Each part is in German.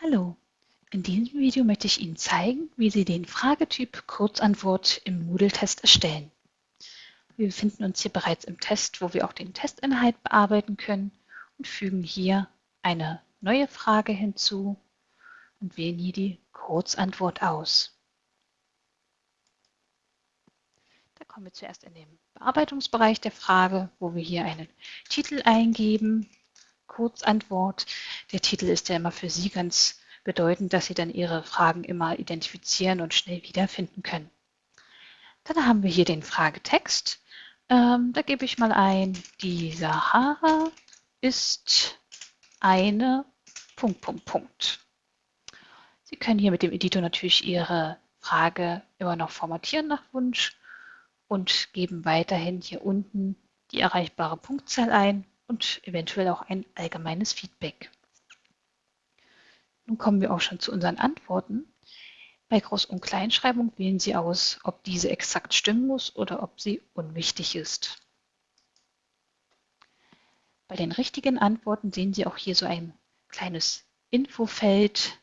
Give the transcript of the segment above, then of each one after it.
Hallo, in diesem Video möchte ich Ihnen zeigen, wie Sie den Fragetyp Kurzantwort im Moodle-Test erstellen. Wir befinden uns hier bereits im Test, wo wir auch den Testinhalt bearbeiten können und fügen hier eine neue Frage hinzu und wählen hier die Kurzantwort aus. Da kommen wir zuerst in den Bearbeitungsbereich der Frage, wo wir hier einen Titel eingeben Kurzantwort. Der Titel ist ja immer für Sie ganz bedeutend, dass Sie dann Ihre Fragen immer identifizieren und schnell wiederfinden können. Dann haben wir hier den Fragetext. Ähm, da gebe ich mal ein, die Sahara ist eine Punkt, Punkt, Punkt. Sie können hier mit dem Editor natürlich Ihre Frage immer noch formatieren nach Wunsch und geben weiterhin hier unten die erreichbare Punktzahl ein und eventuell auch ein allgemeines Feedback. Nun kommen wir auch schon zu unseren Antworten. Bei Groß- und Kleinschreibung wählen Sie aus, ob diese exakt stimmen muss oder ob sie unwichtig ist. Bei den richtigen Antworten sehen Sie auch hier so ein kleines Infofeld.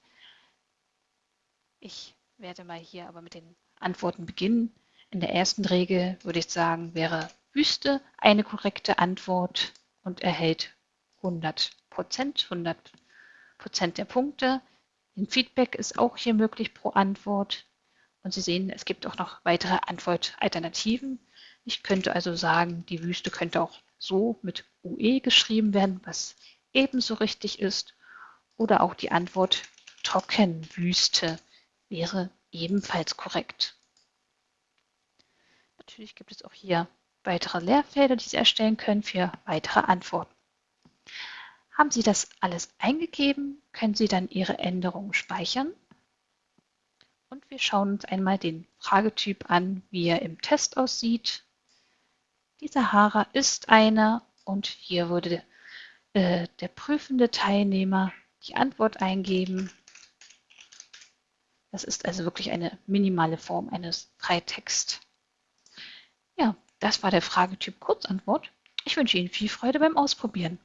Ich werde mal hier aber mit den Antworten beginnen. In der ersten Regel würde ich sagen, wäre Wüste eine korrekte Antwort und erhält 100 Prozent, 100 Prozent der Punkte. Ein Feedback ist auch hier möglich pro Antwort. Und Sie sehen, es gibt auch noch weitere Antwortalternativen. Ich könnte also sagen, die Wüste könnte auch so mit UE geschrieben werden, was ebenso richtig ist. Oder auch die Antwort Trockenwüste wäre ebenfalls korrekt. Natürlich gibt es auch hier weitere Leerfelder, die Sie erstellen können für weitere Antworten. Haben Sie das alles eingegeben, können Sie dann Ihre Änderungen speichern. Und wir schauen uns einmal den Fragetyp an, wie er im Test aussieht. Die Sahara ist eine und hier würde äh, der prüfende Teilnehmer die Antwort eingeben. Das ist also wirklich eine minimale Form eines Freitext. Ja, das war der Fragetyp Kurzantwort. Ich wünsche Ihnen viel Freude beim Ausprobieren.